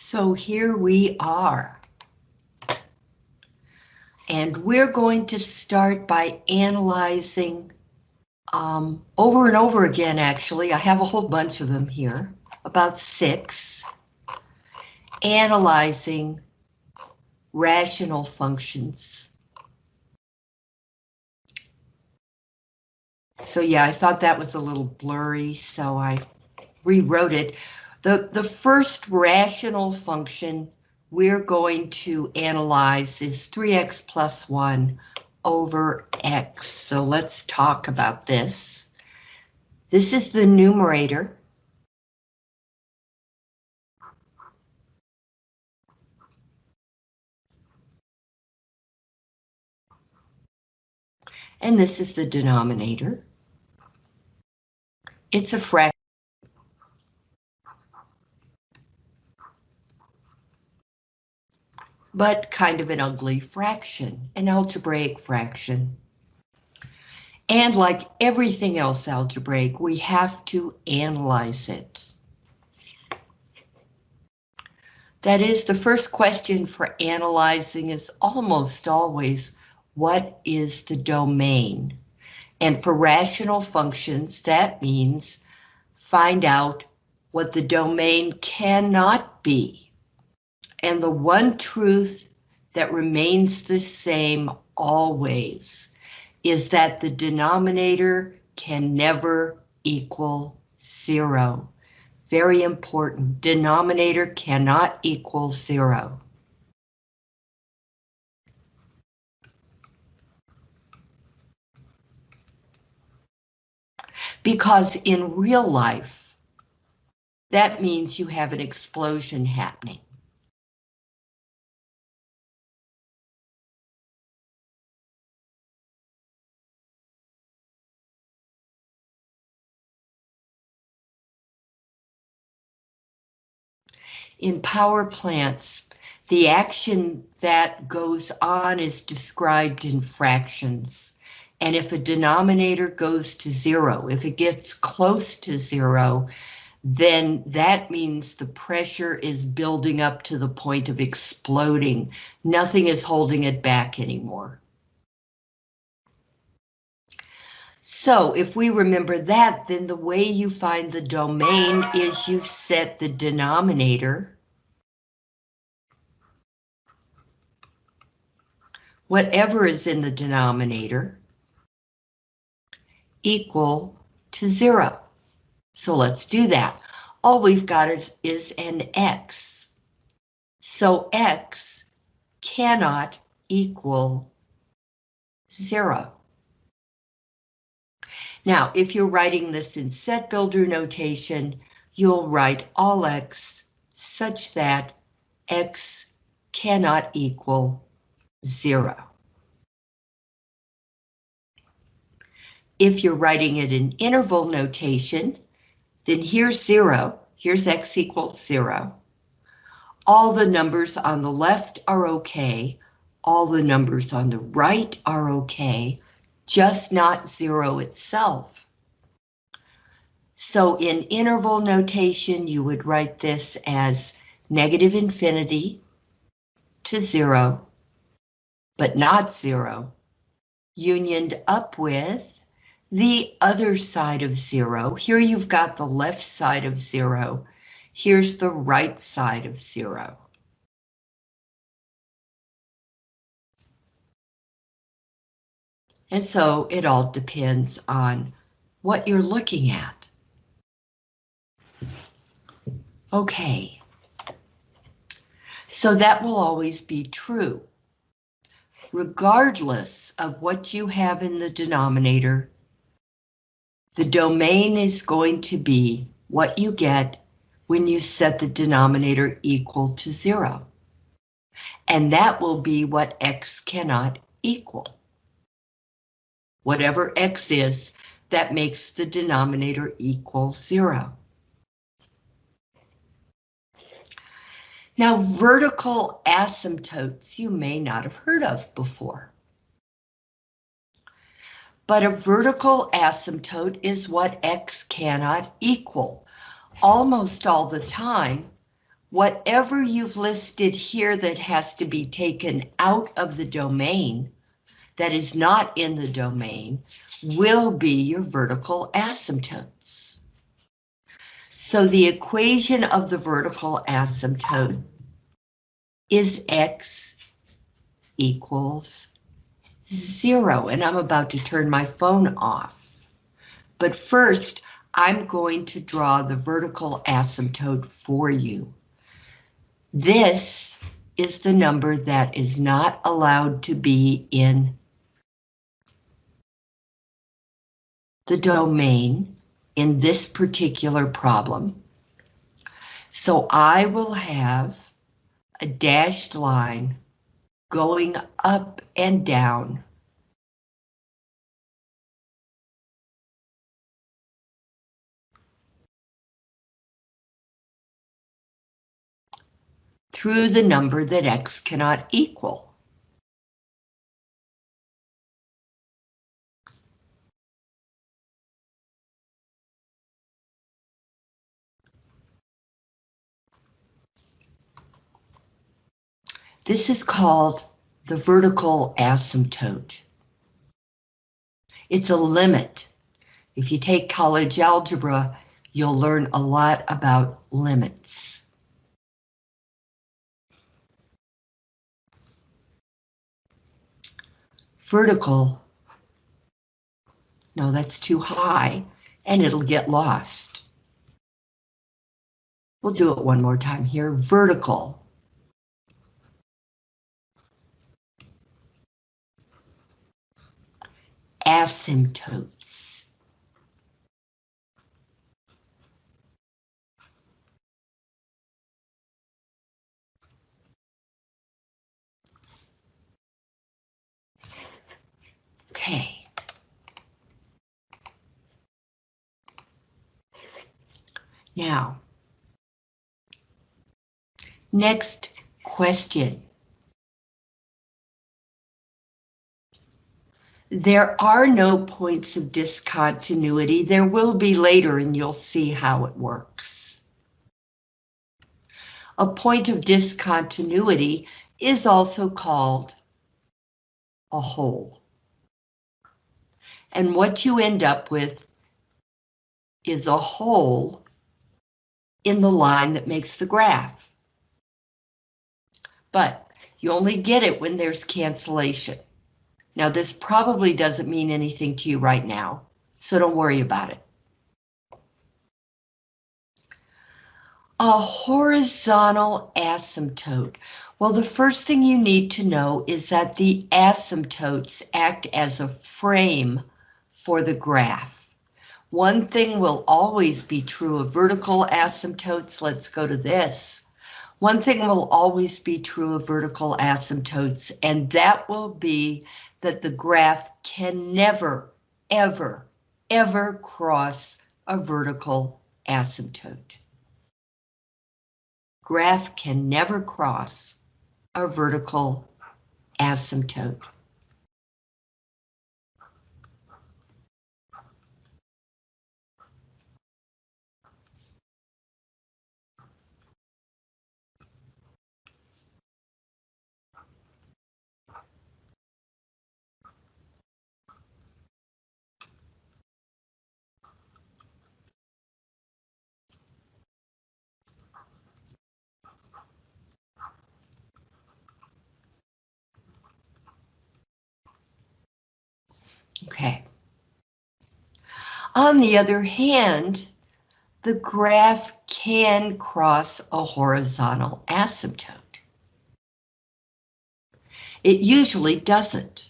So here we are. And we're going to start by analyzing um, over and over again, actually. I have a whole bunch of them here, about six. Analyzing rational functions. So yeah, I thought that was a little blurry, so I rewrote it. The, the first rational function we're going to analyze is 3x plus 1 over x. So let's talk about this. This is the numerator. And this is the denominator. It's a fraction. But kind of an ugly fraction, an algebraic fraction. And like everything else algebraic, we have to analyze it. That is, the first question for analyzing is almost always, what is the domain? And for rational functions, that means find out what the domain cannot be. And the one truth that remains the same always is that the denominator can never equal zero. Very important, denominator cannot equal zero. Because in real life, that means you have an explosion happening. In power plants, the action that goes on is described in fractions. And if a denominator goes to zero, if it gets close to zero, then that means the pressure is building up to the point of exploding. Nothing is holding it back anymore. So if we remember that, then the way you find the domain is you set the denominator. Whatever is in the denominator equal to zero. So let's do that. All we've got is, is an X. So X cannot equal zero. Now, if you're writing this in set builder notation, you'll write all X such that X cannot equal zero. If you're writing it in interval notation, then here's zero, here's x equals zero. All the numbers on the left are okay, all the numbers on the right are okay, just not zero itself. So in interval notation, you would write this as negative infinity to zero, but not zero, unioned up with the other side of zero. Here you've got the left side of zero. Here's the right side of zero. And so it all depends on what you're looking at. Okay. So that will always be true. Regardless of what you have in the denominator, the domain is going to be what you get when you set the denominator equal to zero. And that will be what x cannot equal. Whatever x is, that makes the denominator equal zero. Now, vertical asymptotes you may not have heard of before but a vertical asymptote is what x cannot equal. Almost all the time, whatever you've listed here that has to be taken out of the domain, that is not in the domain, will be your vertical asymptotes. So the equation of the vertical asymptote is x equals zero, and I'm about to turn my phone off. But first, I'm going to draw the vertical asymptote for you. This is the number that is not allowed to be in the domain in this particular problem. So I will have a dashed line going up and down. through the number that x cannot equal. This is called the vertical asymptote. It's a limit. If you take college algebra, you'll learn a lot about limits. Vertical. No, that's too high, and it'll get lost. We'll do it one more time here. Vertical. Asymptotes. Okay. Now, next question. There are no points of discontinuity. There will be later and you'll see how it works. A point of discontinuity is also called a hole. And what you end up with is a hole in the line that makes the graph. But you only get it when there's cancellation. Now this probably doesn't mean anything to you right now, so don't worry about it. A horizontal asymptote. Well, the first thing you need to know is that the asymptotes act as a frame for the graph. One thing will always be true of vertical asymptotes. Let's go to this. One thing will always be true of vertical asymptotes, and that will be that the graph can never, ever, ever cross a vertical asymptote. Graph can never cross a vertical asymptote. Okay. On the other hand, the graph can cross a horizontal asymptote. It usually doesn't.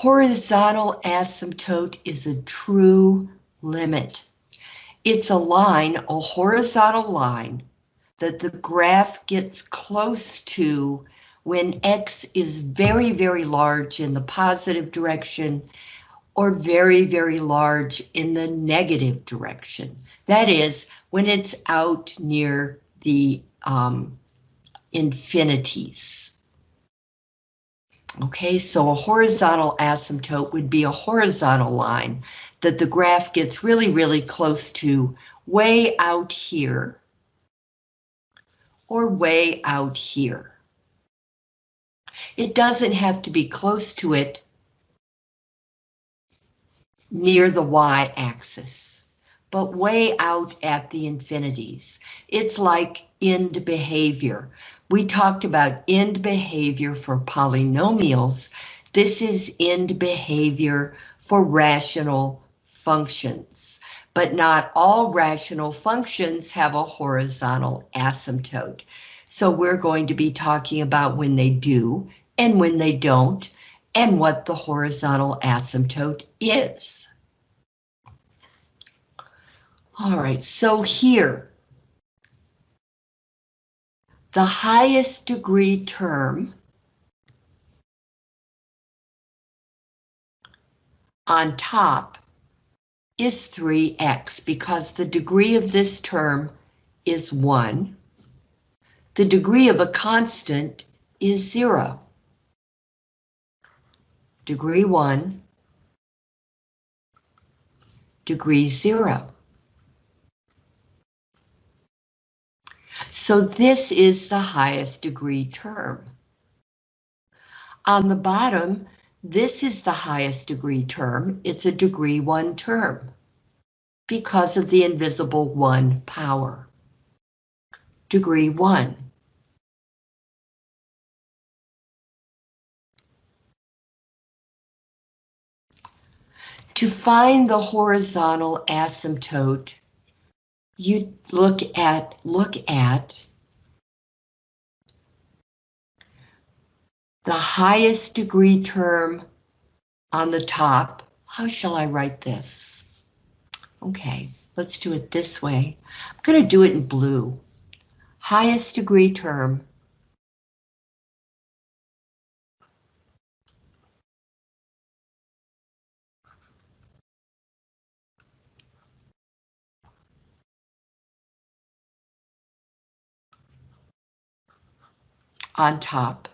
Horizontal asymptote is a true limit. It's a line, a horizontal line, that the graph gets close to when X is very, very large in the positive direction or very, very large in the negative direction. That is, when it's out near the um, infinities. Okay, so a horizontal asymptote would be a horizontal line that the graph gets really, really close to way out here or way out here. It doesn't have to be close to it near the y-axis, but way out at the infinities. It's like end behavior. We talked about end behavior for polynomials. This is end behavior for rational functions, but not all rational functions have a horizontal asymptote. So we're going to be talking about when they do and when they don't, and what the horizontal asymptote is. All right, so here, the highest degree term on top is 3x because the degree of this term is 1. The degree of a constant is 0. Degree 1, degree 0. So this is the highest degree term. On the bottom, this is the highest degree term. It's a degree 1 term because of the invisible 1 power. Degree 1. To find the horizontal asymptote, you look at look at the highest degree term on the top. How shall I write this? Okay, let's do it this way. I'm going to do it in blue. Highest degree term on top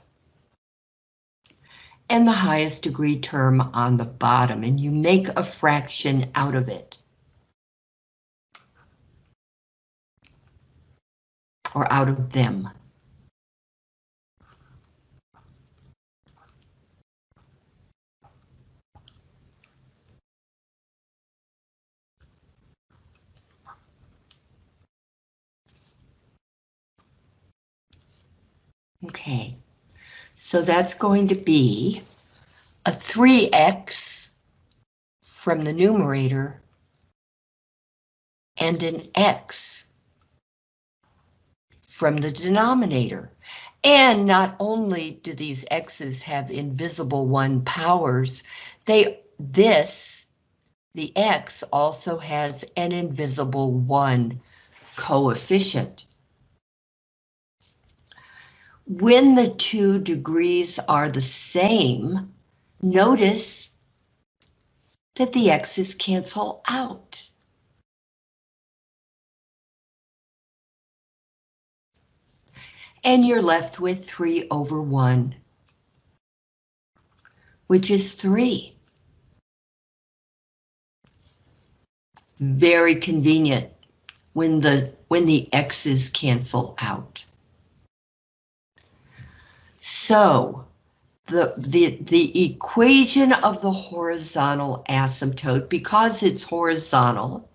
and the highest degree term on the bottom, and you make a fraction out of it. Or out of them. Okay, so that's going to be a 3x from the numerator and an x from the denominator. And not only do these x's have invisible one powers, they this, the x also has an invisible one coefficient. When the two degrees are the same, notice that the x's cancel out. And you're left with 3 over 1, which is 3. Very convenient when the when the x's cancel out. So the, the, the equation of the horizontal asymptote, because it's horizontal,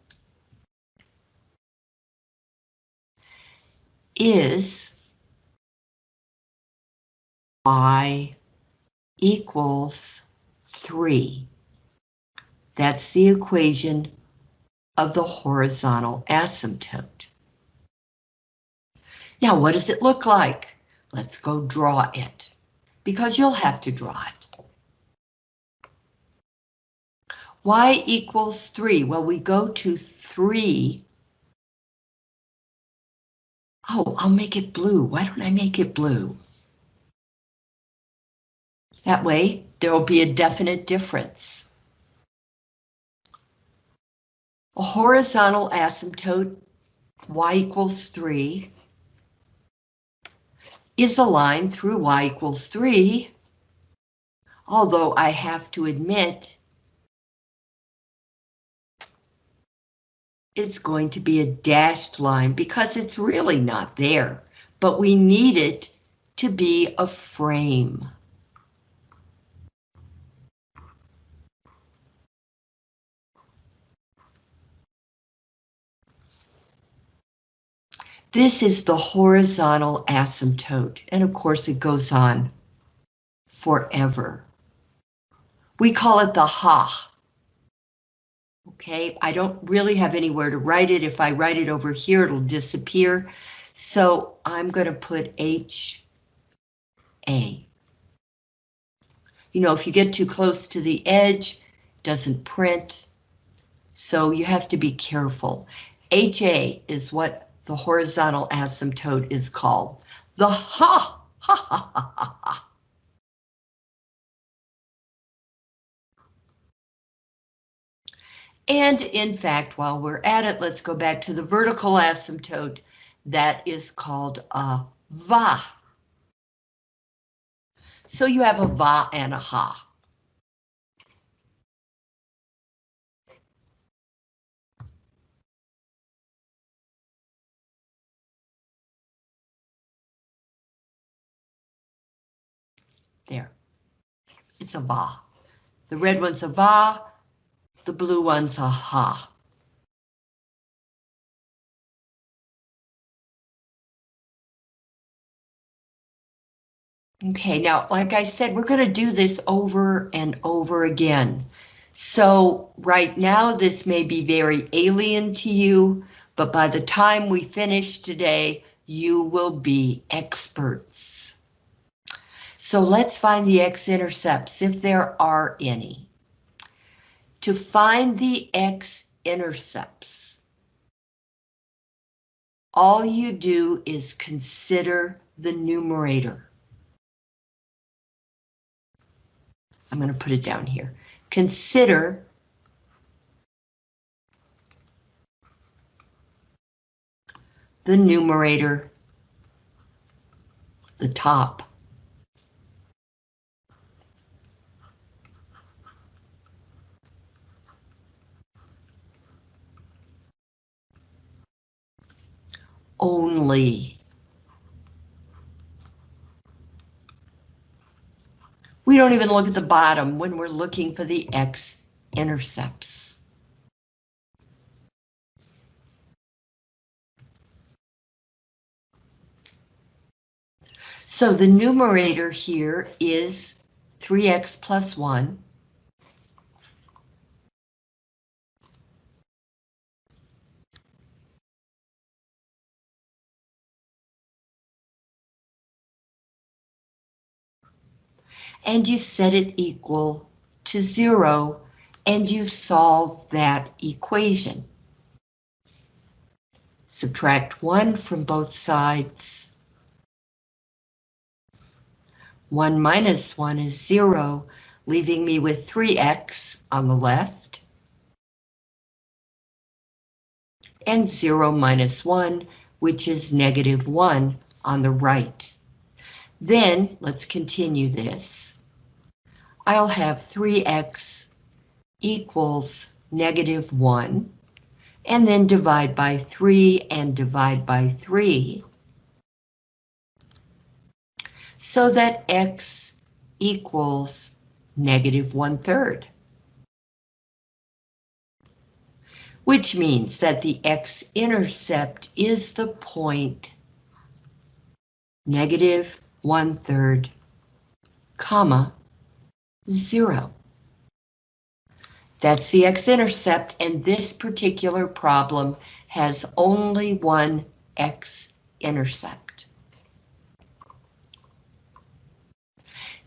is y equals 3. That's the equation of the horizontal asymptote. Now, what does it look like? Let's go draw it, because you'll have to draw it. y equals 3. Well, we go to 3. Oh, I'll make it blue. Why don't I make it blue? That way, there will be a definite difference. A horizontal asymptote, y equals 3, is a line through y equals 3, although I have to admit it's going to be a dashed line because it's really not there, but we need it to be a frame. This is the horizontal asymptote, and of course it goes on forever. We call it the ha. Okay, I don't really have anywhere to write it. If I write it over here, it'll disappear. So I'm going to put H A. You know, if you get too close to the edge, it doesn't print. So you have to be careful. HA is what the horizontal asymptote is called. The ha, ha, ha, ha, ha, ha. And in fact, while we're at it, let's go back to the vertical asymptote that is called a va. So you have a va and a ha. There. It's a va. The red one's a va, the blue one's a ha. Okay, now, like I said, we're going to do this over and over again. So right now, this may be very alien to you, but by the time we finish today, you will be experts. So let's find the x-intercepts, if there are any. To find the x-intercepts, all you do is consider the numerator. I'm going to put it down here. Consider the numerator, the top. Only. We don't even look at the bottom when we're looking for the x-intercepts. So the numerator here is 3x plus 1. And you set it equal to zero and you solve that equation. Subtract 1 from both sides. 1 minus 1 is 0, leaving me with 3x on the left. And 0 minus 1, which is negative 1 on the right. Then let's continue this. I'll have 3x equals negative 1, and then divide by 3 and divide by 3, so that x equals negative 1 third. Which means that the x-intercept is the point negative 1 third, comma, zero. That's the x-intercept, and this particular problem has only one x-intercept.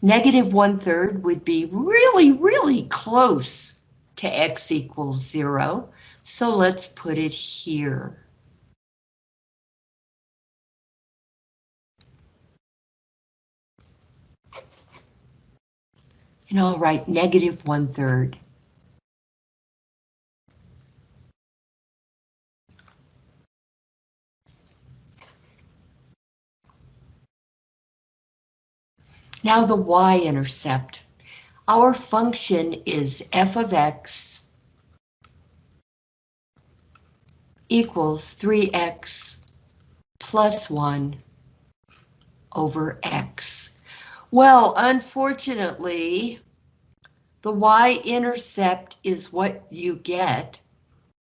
Negative one-third would be really, really close to x equals zero, so let's put it here. And I'll write negative one third. Now the y-intercept. Our function is f of x equals 3x plus 1 over x. Well, unfortunately, the y-intercept is what you get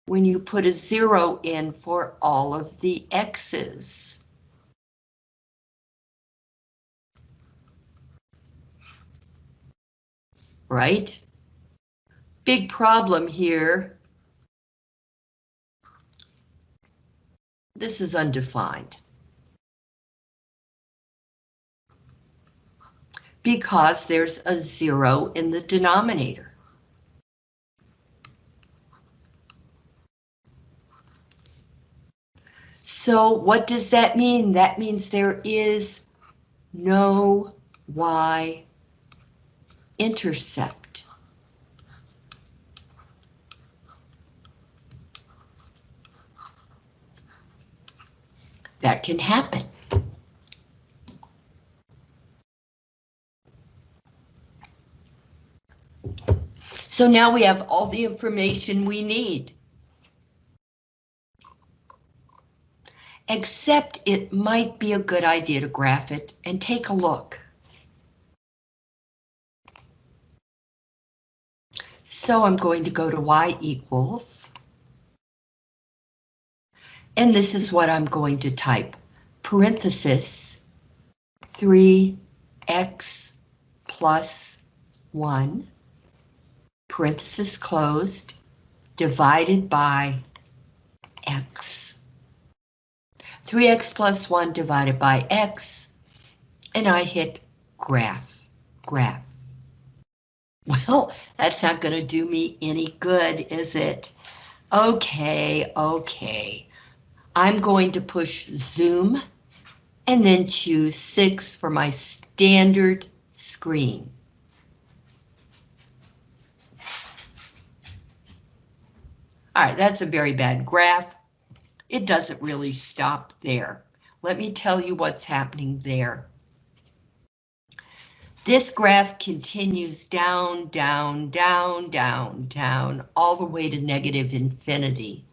when you put a zero in for all of the x's. right? Big problem here. This is undefined. Because there's a zero in the denominator. So what does that mean? That means there is no y intercept. That can happen. So now we have all the information we need. Except it might be a good idea to graph it and take a look. So I'm going to go to y equals. And this is what I'm going to type. Parenthesis 3x plus 1, parenthesis closed, divided by x. 3x plus 1 divided by x, and I hit graph, graph. Well, that's not going to do me any good, is it? Okay, okay. I'm going to push zoom and then choose 6 for my standard screen. All right, that's a very bad graph. It doesn't really stop there. Let me tell you what's happening there. This graph continues down, down, down, down, down, all the way to negative infinity.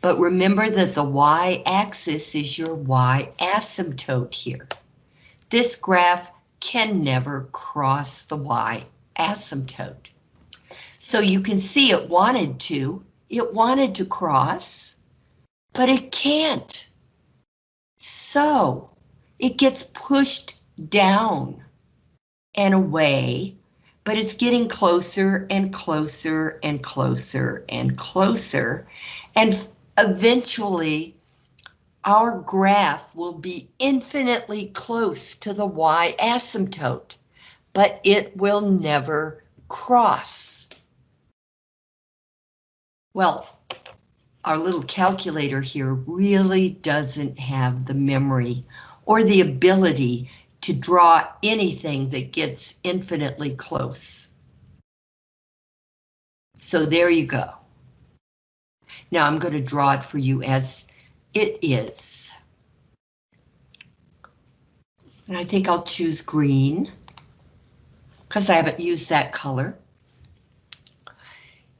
But remember that the y-axis is your y-asymptote here. This graph can never cross the y-asymptote. So you can see it wanted to, it wanted to cross, but it can't. So it gets pushed down and away, but it's getting closer and closer and closer and closer. And eventually, our graph will be infinitely close to the y-asymptote, but it will never cross. Well, our little calculator here really doesn't have the memory or the ability to draw anything that gets infinitely close. So there you go. Now I'm going to draw it for you as it is. And I think I'll choose green because I haven't used that color.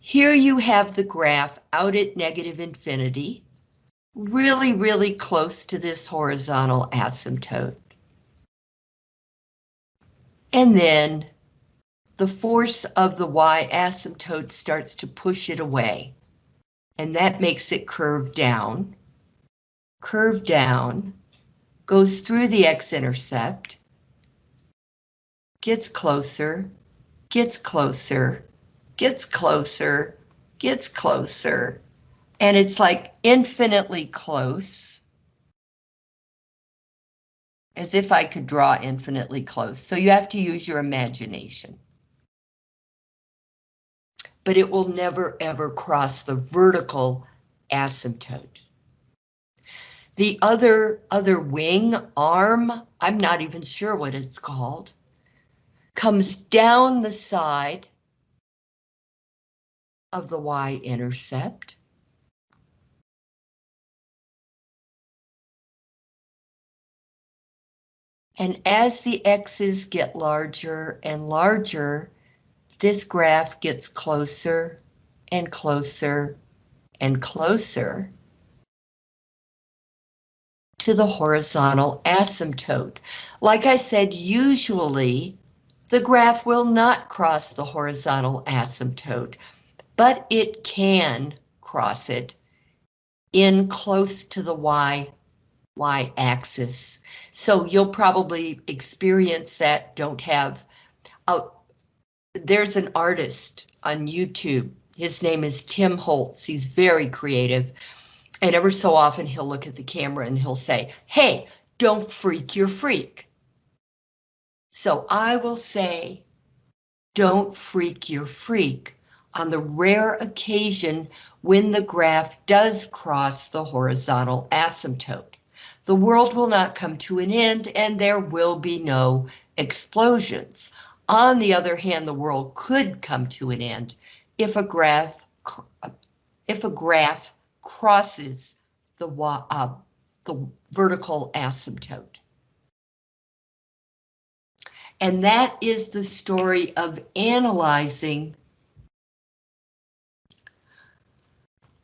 Here you have the graph out at negative infinity, really, really close to this horizontal asymptote. And then the force of the y asymptote starts to push it away. And that makes it curve down, curve down, goes through the x-intercept, gets closer, gets closer, gets closer, gets closer, and it's like infinitely close as if I could draw infinitely close. So you have to use your imagination. but it will never ever cross the vertical asymptote. The other, other wing, arm, I'm not even sure what it's called, comes down the side of the y-intercept. And as the x's get larger and larger, this graph gets closer and closer and closer to the horizontal asymptote. Like I said, usually the graph will not cross the horizontal asymptote, but it can cross it in close to the y, y axis. So you'll probably experience that, don't have, uh, there's an artist on YouTube. His name is Tim Holtz. He's very creative. And ever so often he'll look at the camera and he'll say, hey, don't freak your freak. So I will say, don't freak your freak on the rare occasion when the graph does cross the horizontal asymptote. The world will not come to an end and there will be no explosions. On the other hand, the world could come to an end if a graph if a graph crosses the, uh, the vertical asymptote. And that is the story of analyzing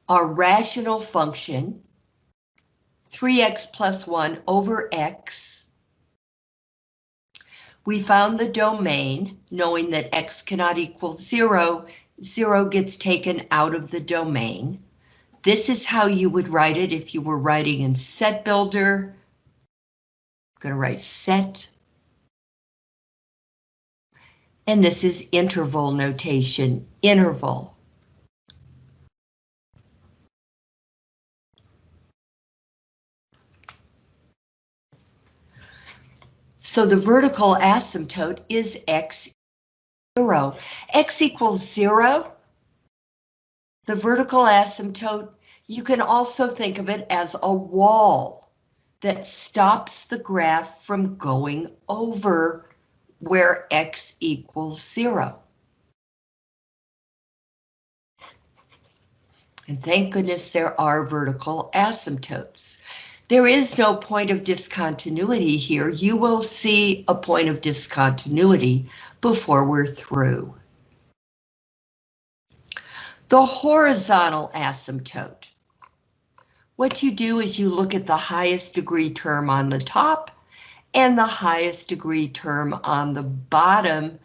our rational function, 3x plus 1 over x. We found the domain, knowing that x cannot equal 0, 0 gets taken out of the domain. This is how you would write it if you were writing in set builder. I'm going to write set. And this is interval notation, interval. So the vertical asymptote is x zero. x equals zero the vertical asymptote, you can also think of it as a wall that stops the graph from going over where x equals zero. And thank goodness there are vertical asymptotes. There is no point of discontinuity here. You will see a point of discontinuity before we're through. The horizontal asymptote. What you do is you look at the highest degree term on the top and the highest degree term on the bottom,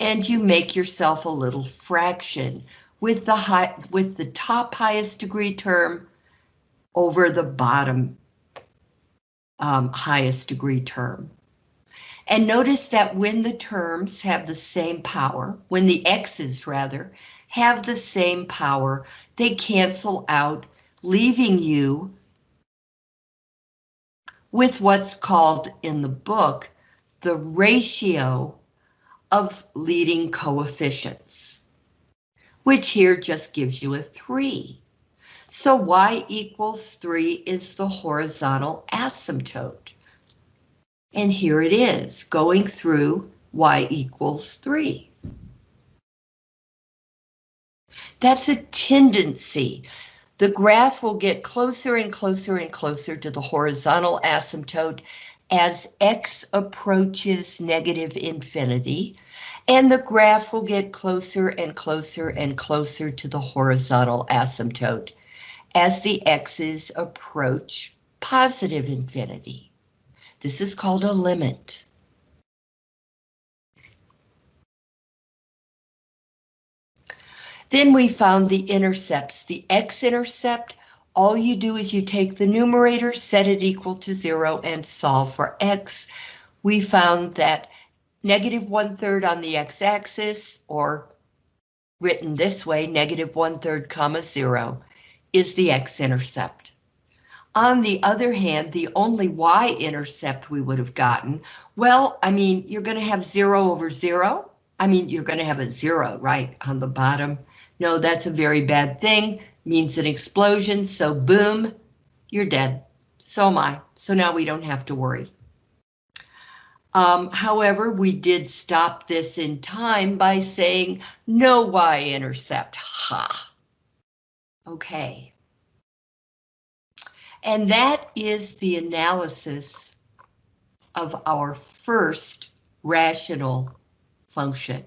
and you make yourself a little fraction with the high with the top highest degree term over the bottom um, highest degree term. And notice that when the terms have the same power, when the x's rather, have the same power. They cancel out, leaving you with what's called in the book the ratio of leading coefficients, which here just gives you a 3. So y equals 3 is the horizontal asymptote. And here it is, going through y equals 3. That's a tendency. The graph will get closer and closer and closer to the horizontal asymptote as x approaches negative infinity, and the graph will get closer and closer and closer to the horizontal asymptote as the x's approach positive infinity. This is called a limit. Then we found the intercepts, the x-intercept. All you do is you take the numerator, set it equal to zero, and solve for x. We found that negative one third on the x-axis, or written this way, negative one third comma zero, is the x-intercept. On the other hand, the only y-intercept we would have gotten, well, I mean, you're going to have zero over zero. I mean, you're going to have a zero, right, on the bottom No, that's a very bad thing, means an explosion, so boom, you're dead. So am I, so now we don't have to worry. Um, however, we did stop this in time by saying no y-intercept, ha. Okay. And that is the analysis of our first rational function.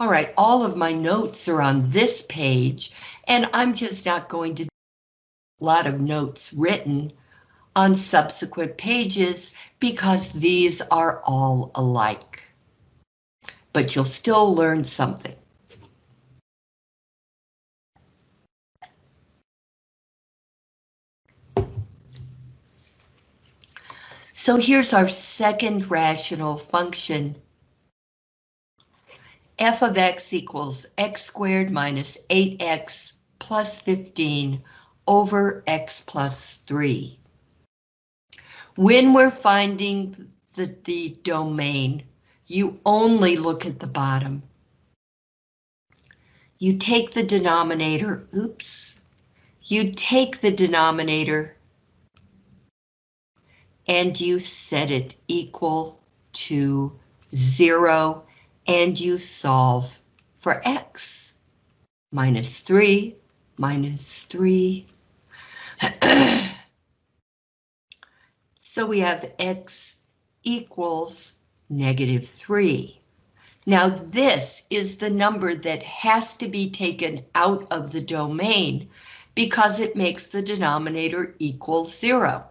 All right, all of my notes are on this page, and I'm just not going to a lot of notes written on subsequent pages because these are all alike. But you'll still learn something. So here's our second rational function. f of x equals x squared minus 8x plus 15 over x plus 3. When we're finding the, the domain, you only look at the bottom. You take the denominator, oops, you take the denominator and you set it equal to zero and you solve for x. Minus three, minus three. so we have x equals negative three. Now this is the number that has to be taken out of the domain because it makes the denominator equal zero.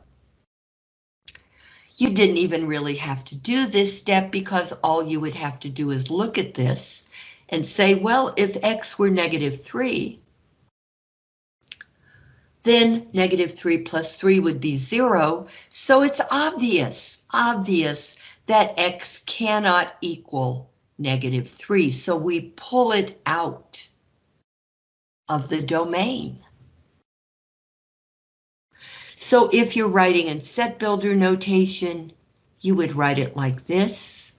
You didn't even really have to do this step because all you would have to do is look at this and say, well, if x were negative 3, then negative 3 plus 3 would be 0, so it's obvious, obvious that x cannot equal negative 3, so we pull it out of the domain. So if you're writing in set builder notation, you would write it like this.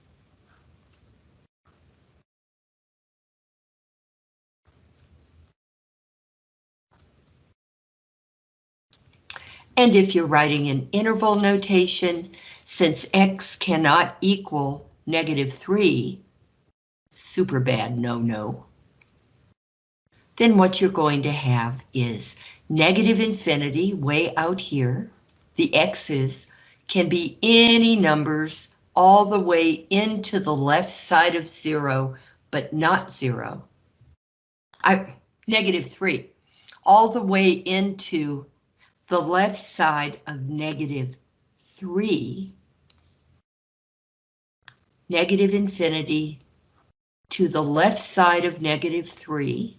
And if you're writing in interval notation, since x cannot equal negative 3, super bad no-no, then what you're going to have is negative infinity way out here, the x's, can be any numbers all the way into the left side of zero, but not zero. I, negative three, all the way into the left side of negative three, negative infinity to the left side of negative three,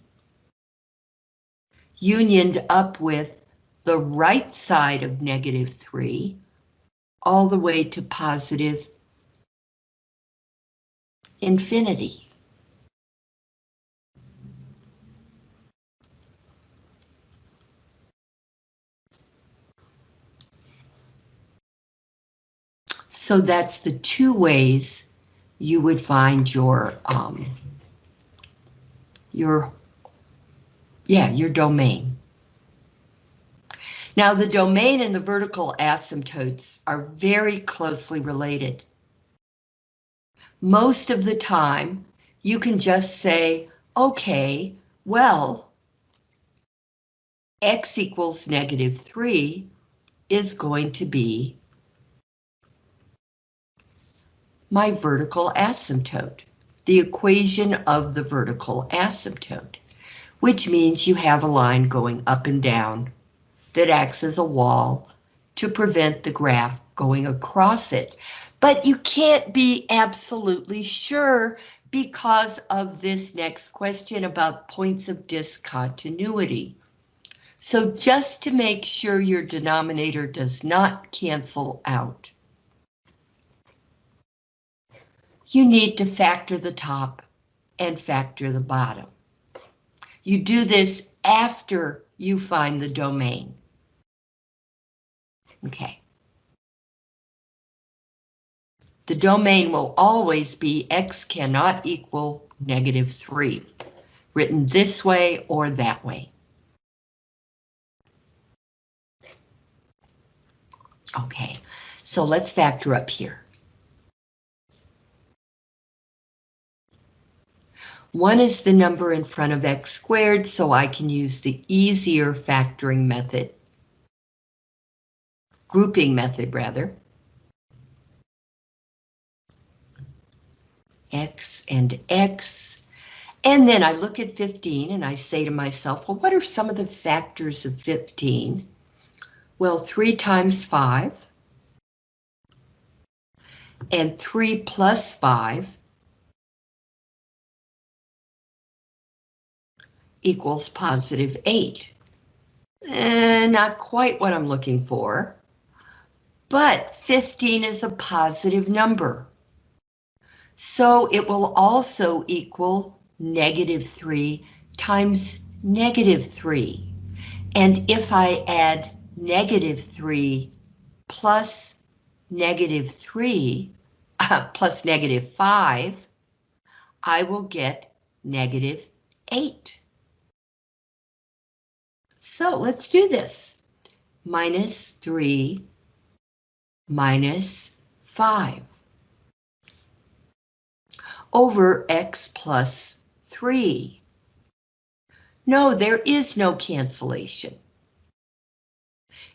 unioned up with the right side of negative 3, all the way to positive infinity. So that's the two ways you would find your um, your yeah, your domain. Now the domain and the vertical asymptotes are very closely related. Most of the time, you can just say, okay, well, x equals negative 3 is going to be my vertical asymptote, the equation of the vertical asymptote which means you have a line going up and down that acts as a wall to prevent the graph going across it. But you can't be absolutely sure because of this next question about points of discontinuity. So just to make sure your denominator does not cancel out, you need to factor the top and factor the bottom. You do this after you find the domain. Okay. the domain will always be x cannot equal negative 3, written this way or that way. Okay, so let's factor up here. 1 is the number in front of x squared, so I can use the easier factoring method. Grouping method, rather. X and X. And then I look at 15 and I say to myself, well, what are some of the factors of 15? Well, 3 times 5 and 3 plus 5 equals positive 8. And not quite what I'm looking for, but 15 is a positive number. So it will also equal negative 3 times negative 3. And if I add negative 3 plus negative 3 uh, plus negative 5, I will get negative 8. So let's do this. Minus 3 minus 5 over x plus 3. No, there is no cancellation.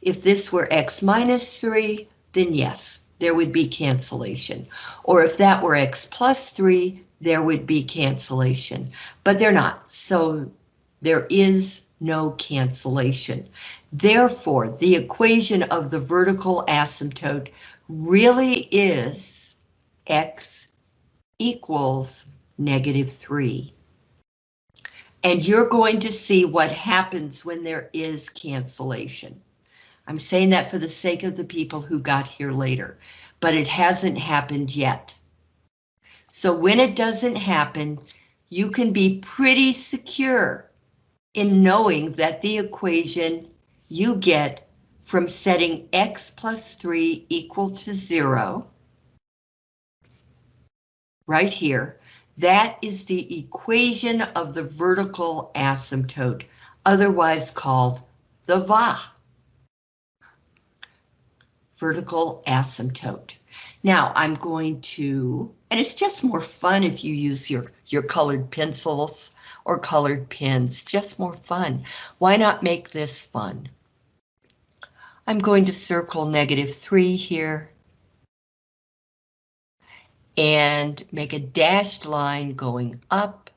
If this were x minus 3, then yes, there would be cancellation. Or if that were x plus 3, there would be cancellation. But they're not, so there is no cancellation. Therefore, the equation of the vertical asymptote really is x equals negative 3. And you're going to see what happens when there is cancellation. I'm saying that for the sake of the people who got here later, but it hasn't happened yet. So when it doesn't happen, you can be pretty secure in knowing that the equation you get from setting x plus 3 equal to 0, right here, that is the equation of the vertical asymptote, otherwise called the VA. Vertical asymptote. Now I'm going to, and it's just more fun if you use your, your colored pencils or colored pens, just more fun. Why not make this fun? I'm going to circle negative 3 here. And make a dashed line going up.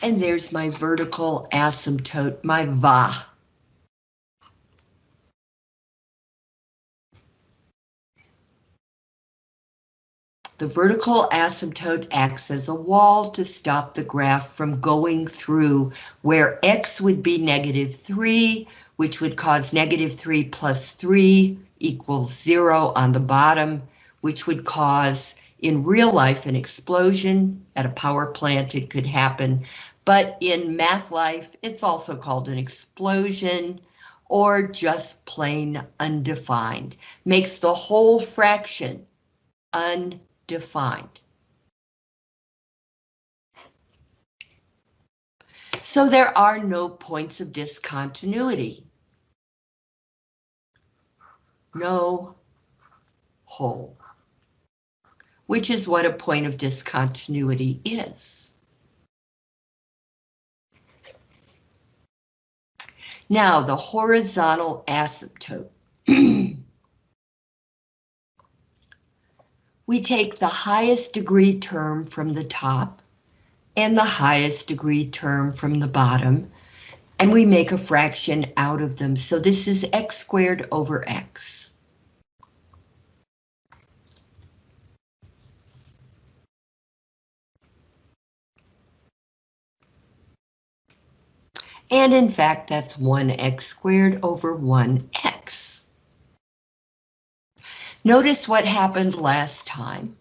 And there's my vertical asymptote, my VA. The vertical asymptote acts as a wall to stop the graph from going through where x would be negative 3, which would cause negative 3 plus 3 equals 0 on the bottom, which would cause in real life an explosion at a power plant. It could happen but in math life, it's also called an explosion or just plain undefined. Makes the whole fraction undefined. So there are no points of discontinuity. No hole, which is what a point of discontinuity is. Now the horizontal asymptote. we take the highest degree term from the top and the highest degree term from the bottom, and we make a fraction out of them. So this is x squared over x. And in fact, that's 1x squared over 1x. Notice what happened last time.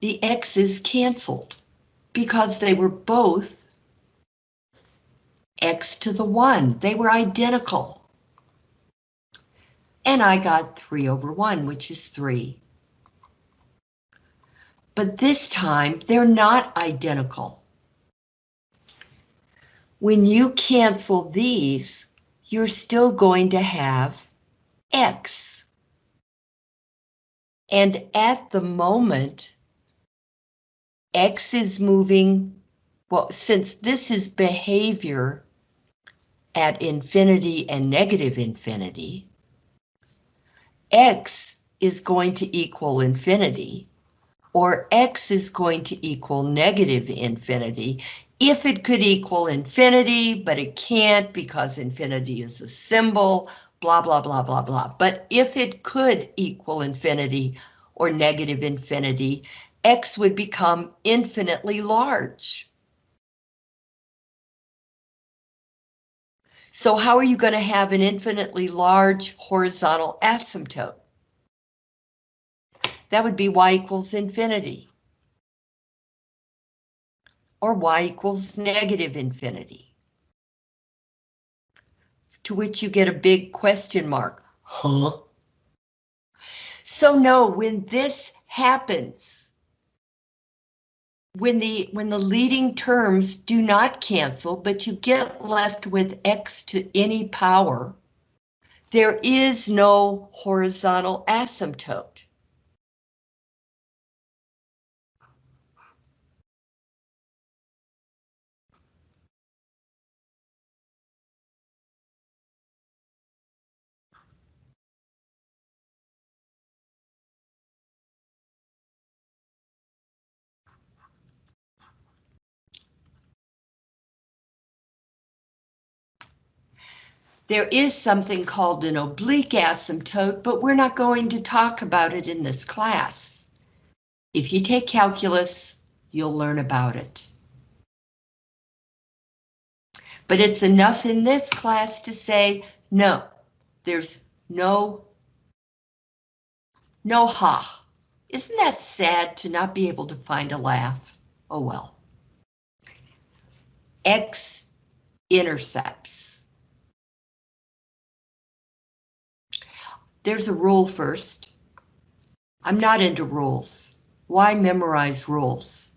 The x's canceled because they were both x to the 1. They were identical. And I got 3 over 1, which is 3. But this time, they're not identical. When you cancel these, you're still going to have x. And at the moment, x is moving, well, since this is behavior at infinity and negative infinity, x is going to equal infinity, or x is going to equal negative infinity, if it could equal infinity, but it can't because infinity is a symbol, blah, blah, blah, blah, blah. But if it could equal infinity or negative infinity, x would become infinitely large. So how are you going to have an infinitely large horizontal asymptote? That would be y equals infinity. Or y equals negative infinity. To which you get a big question mark. Huh? So no, when this happens, when the when the leading terms do not cancel, but you get left with x to any power, there is no horizontal asymptote. There is something called an oblique asymptote, but we're not going to talk about it in this class. If you take calculus, you'll learn about it. But it's enough in this class to say, no, there's no, no ha. Isn't that sad to not be able to find a laugh? Oh well. X intercepts. There's a rule first. I'm not into rules. Why memorize rules?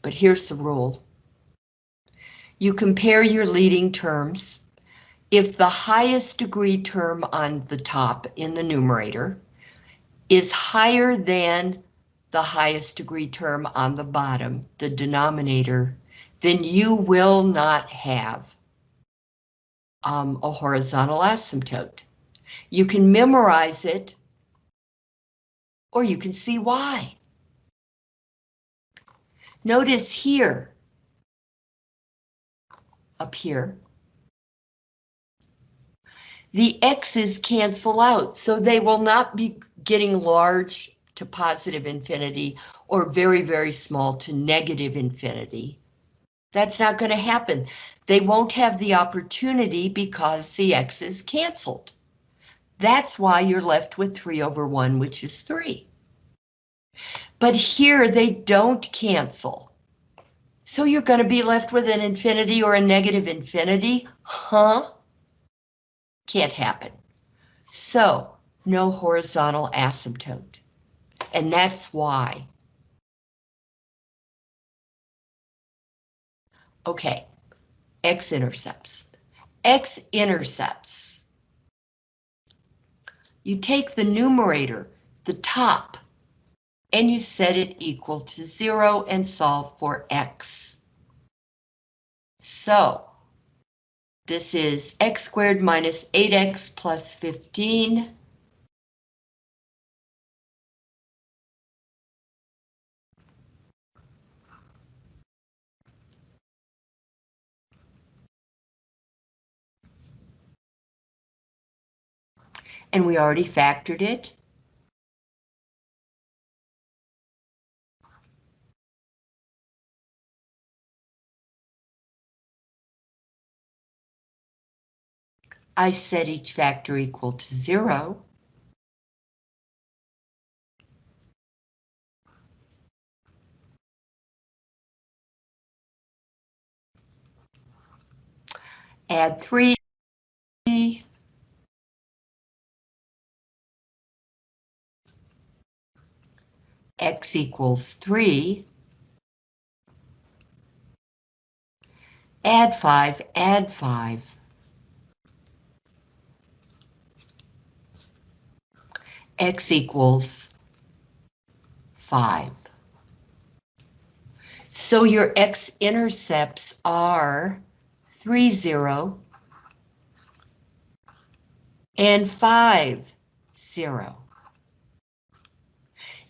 But here's the rule. You compare your leading terms. If the highest degree term on the top in the numerator is higher than the highest degree term on the bottom, the denominator, then you will not have um, a horizontal asymptote. You can memorize it, or you can see why. Notice here, up here, the x's cancel out, so they will not be getting large to positive infinity or very, very small to negative infinity. That's not going to happen. They won't have the opportunity because the x is canceled. That's why you're left with 3 over 1, which is 3. But here they don't cancel. So you're going to be left with an infinity or a negative infinity? Huh? Can't happen. So, no horizontal asymptote and that's why. Okay, x-intercepts. X-intercepts. You take the numerator, the top, and you set it equal to zero and solve for x. So, this is x squared minus 8x plus 15 And we already factored it. I set each factor equal to zero. Add three. X equals three. Add five, add five. x equals 5. So your x-intercepts are 3, 0, and 5, 0.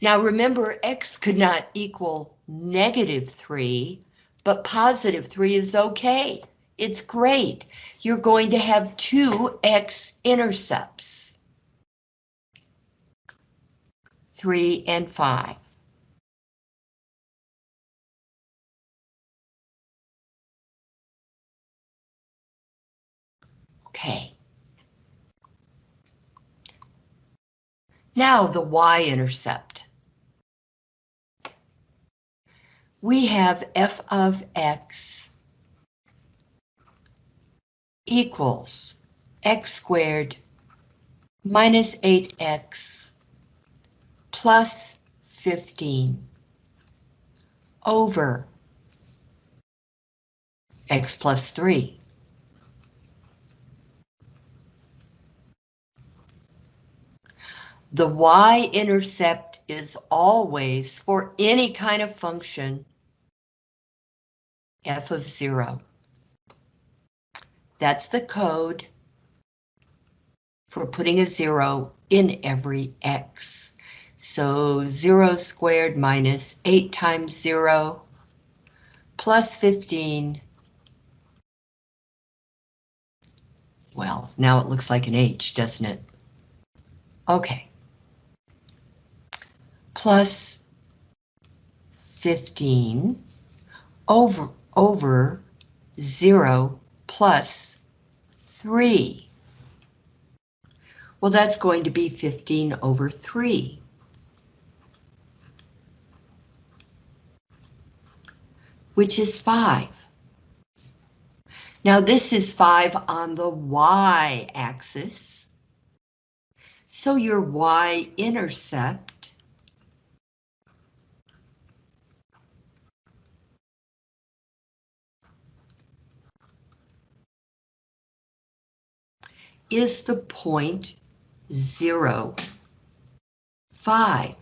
Now remember, x could not equal negative 3, but positive 3 is okay. It's great. You're going to have two x-intercepts. 3, and 5. Okay. Now the y-intercept. We have f of x equals x squared minus 8x plus 15 over x plus 3. The y-intercept is always, for any kind of function, f of 0. That's the code for putting a 0 in every x. So 0 squared minus 8 times 0 plus 15. Well, now it looks like an H, doesn't it? Okay. Plus 15 over, over 0 plus 3. Well, that's going to be 15 over 3. which is 5. Now this is 5 on the y-axis. So your y-intercept is the point zero five.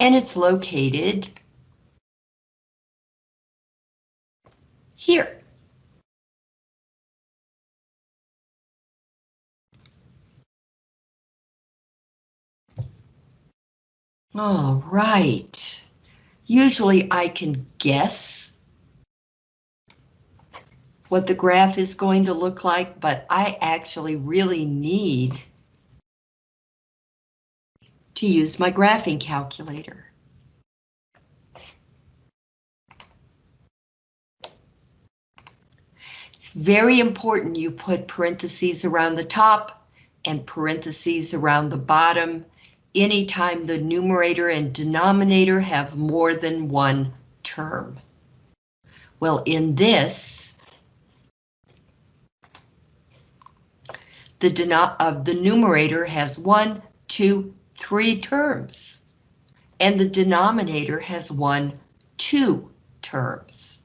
And it's located here. All right. Usually I can guess what the graph is going to look like, but I actually really need to use my graphing calculator. It's very important you put parentheses around the top and parentheses around the bottom anytime the numerator and denominator have more than one term. Well, in this, the, uh, the numerator has one, two, three terms, and the denominator has one, two terms.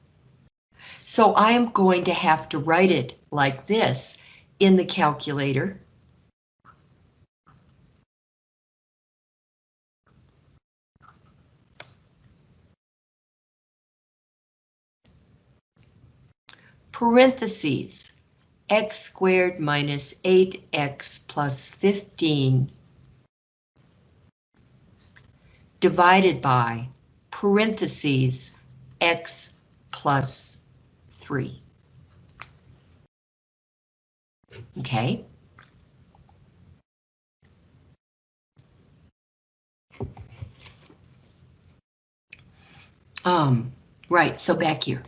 So I am going to have to write it like this in the calculator. Parentheses, x squared minus 8x plus 15 divided by parentheses x plus 3. Okay. Um, right, so back here.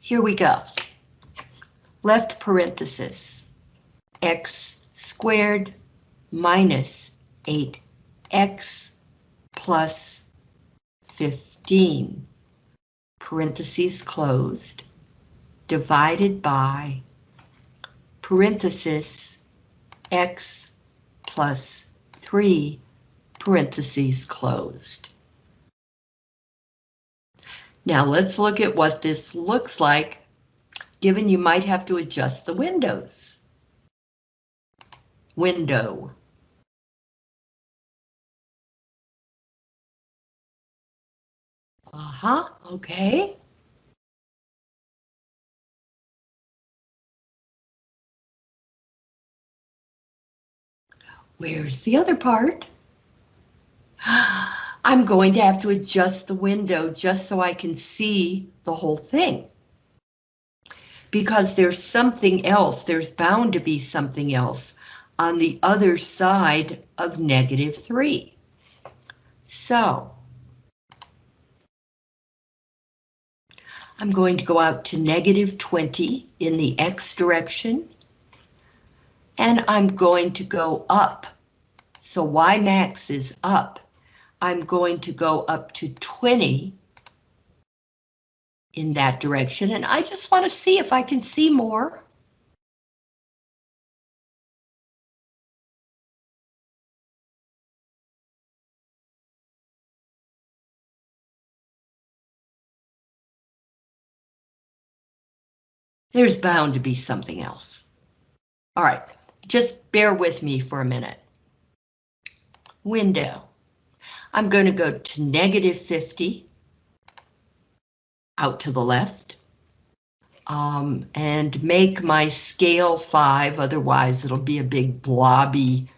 Here we go. Left parenthesis, x squared minus 8x plus 15, parentheses closed, divided by parenthesis x plus 3 parentheses closed. Now let's look at what this looks like, given you might have to adjust the windows. Window. Uh-huh, okay. Where's the other part? I'm going to have to adjust the window just so I can see the whole thing. Because there's something else, there's bound to be something else on the other side of negative 3. So, I'm going to go out to negative 20 in the x direction and I'm going to go up. So Y max is up. I'm going to go up to 20 in that direction, and I just want to see if I can see more. There's bound to be something else. All right, just bear with me for a minute. Window. I'm going to go to negative 50 out to the left um, and make my scale 5, otherwise it'll be a big blobby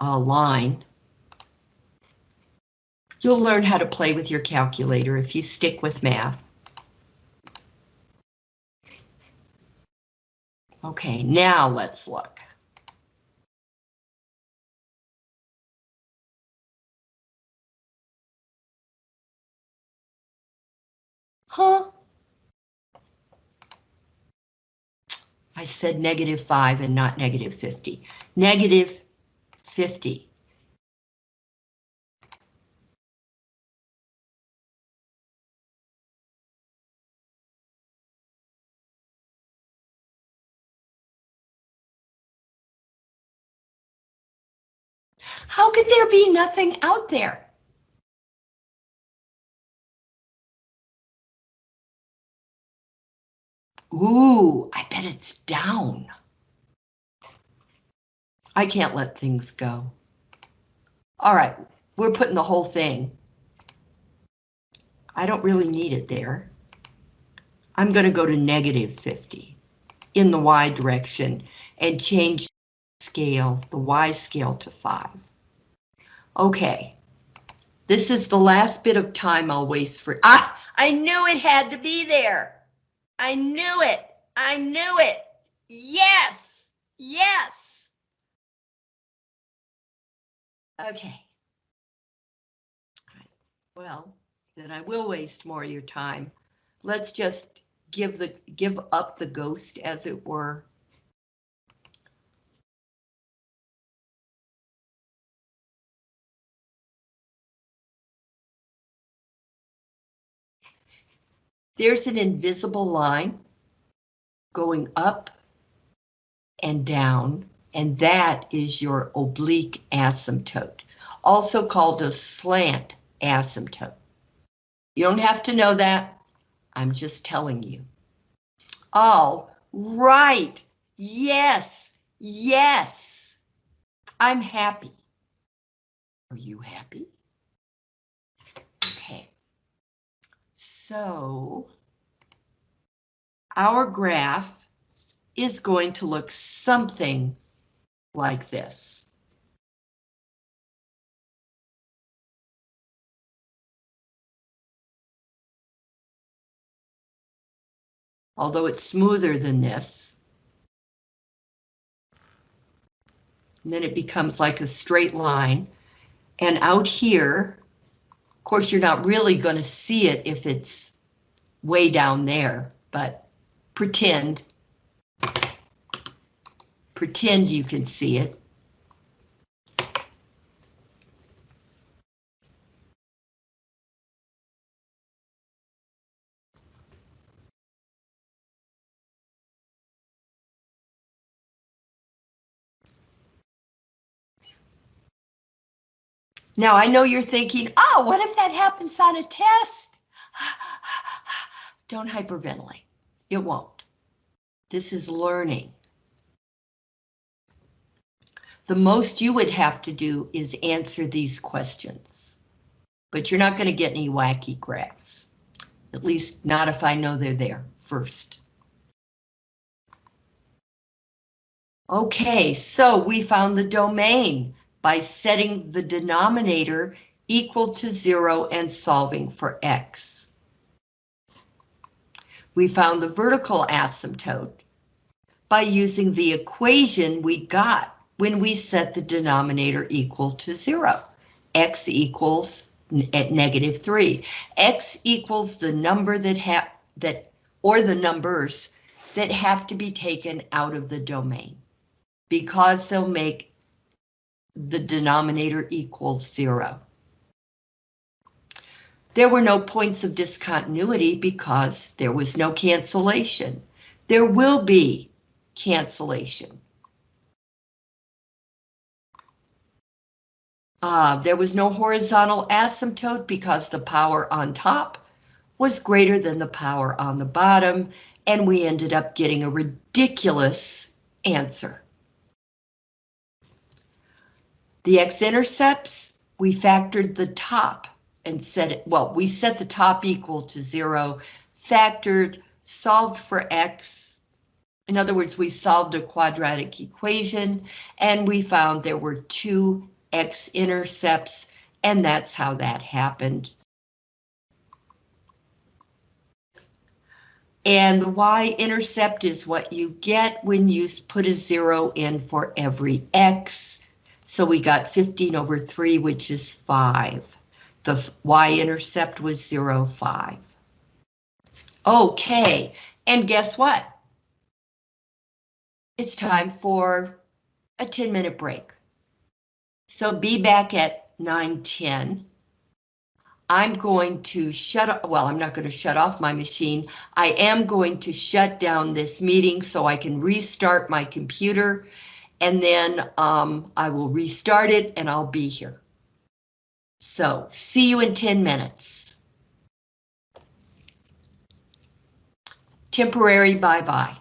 uh, line. You'll learn how to play with your calculator if you stick with math. Okay, now let's look. Huh? I said negative 5 and not negative 50. Negative 50. How could there be nothing out there? Ooh, I bet it's down. I can't let things go. All right, we're putting the whole thing. I don't really need it there. I'm going to go to negative 50 in the Y direction and change scale, the Y scale to 5. Okay, this is the last bit of time I'll waste for... Ah, I knew it had to be there. I knew it. I knew it. Yes. Yes. Okay. Well, then I will waste more of your time. Let's just give the give up the ghost as it were. There's an invisible line going up and down, and that is your oblique asymptote, also called a slant asymptote. You don't have to know that. I'm just telling you. All right. Yes. Yes. I'm happy. Are you happy? So our graph is going to look something like this. Although it's smoother than this. And then it becomes like a straight line. And out here, course, you're not really going to see it if it's way down there, but pretend. Pretend you can see it. Now I know you're thinking, oh, what if that happens on a test? Don't hyperventilate. It won't. This is learning. The most you would have to do is answer these questions. But you're not going to get any wacky graphs. At least not if I know they're there first. Okay, so we found the domain by setting the denominator equal to zero and solving for x. We found the vertical asymptote by using the equation we got when we set the denominator equal to zero. x equals at negative three. x equals the number that have that or the numbers that have to be taken out of the domain because they'll make the denominator equals zero. There were no points of discontinuity because there was no cancellation. There will be cancellation. Uh, there was no horizontal asymptote because the power on top was greater than the power on the bottom, and we ended up getting a ridiculous answer. The x-intercepts, we factored the top and set it, well, we set the top equal to zero, factored, solved for x. In other words, we solved a quadratic equation and we found there were two x-intercepts and that's how that happened. And the y-intercept is what you get when you put a zero in for every x. So we got 15 over 3, which is 5. The y-intercept was 0, 5. Okay, and guess what? It's time for a 10-minute break. So be back at 9.10. I'm going to shut well, I'm not going to shut off my machine. I am going to shut down this meeting so I can restart my computer and then um, I will restart it and I'll be here. So see you in 10 minutes. Temporary bye-bye.